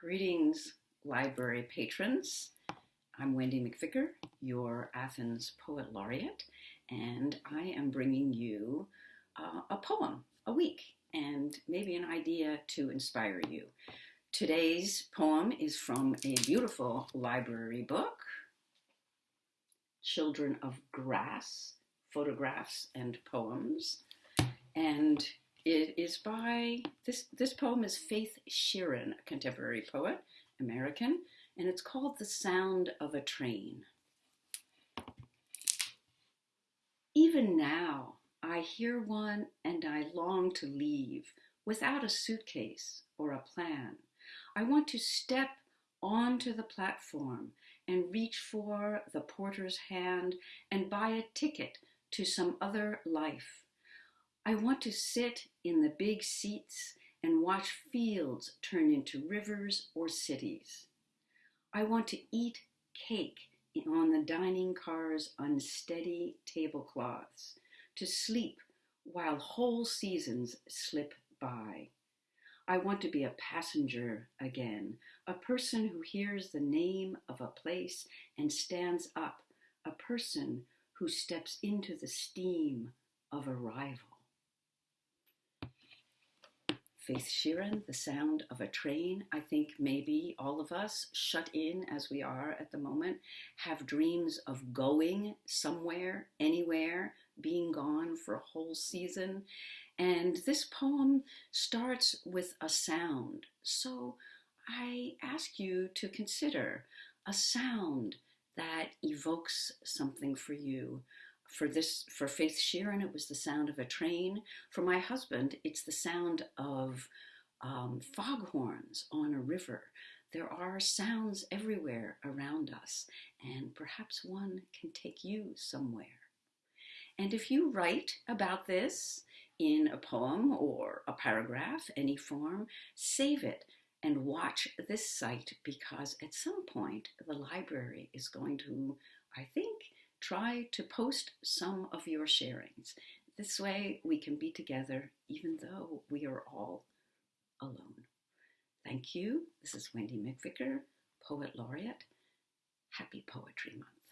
Greetings, library patrons. I'm Wendy McVicker, your Athens Poet Laureate, and I am bringing you uh, a poem a week and maybe an idea to inspire you. Today's poem is from a beautiful library book, Children of Grass, Photographs and Poems. And it is by, this, this poem is Faith Shearin, a contemporary poet, American, and it's called The Sound of a Train. Even now, I hear one and I long to leave without a suitcase or a plan. I want to step onto the platform and reach for the porter's hand and buy a ticket to some other life I want to sit in the big seats and watch fields turn into rivers or cities. I want to eat cake on the dining car's unsteady tablecloths, to sleep while whole seasons slip by. I want to be a passenger again, a person who hears the name of a place and stands up, a person who steps into the steam of arrival. Faith Shearin, The Sound of a Train. I think maybe all of us, shut in as we are at the moment, have dreams of going somewhere, anywhere, being gone for a whole season. And this poem starts with a sound. So I ask you to consider a sound that evokes something for you for this for Faith Shearin, it was the sound of a train. For my husband, it's the sound of um, foghorns on a river. There are sounds everywhere around us, and perhaps one can take you somewhere. And if you write about this in a poem or a paragraph, any form, save it and watch this site because at some point the library is going to, I think, try to post some of your sharings. This way we can be together even though we are all alone. Thank you. This is Wendy McVicker, Poet Laureate. Happy Poetry Month.